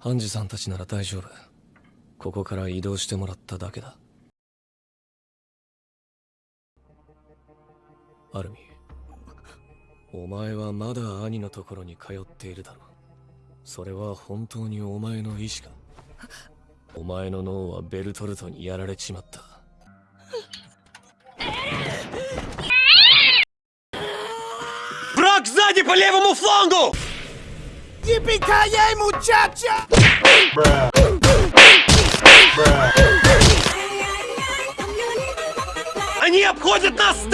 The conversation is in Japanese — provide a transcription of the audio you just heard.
ハンジさんたちなら大丈夫ここから移動してもらっただけだアルミお前はまだ兄のところに通っているだろうそれは本当にお前の意志かお前の脳はベルトルトにやられちまった Враг сзади по левому флангу! Yippee-ki-yay, muchacha! Они обходят нас с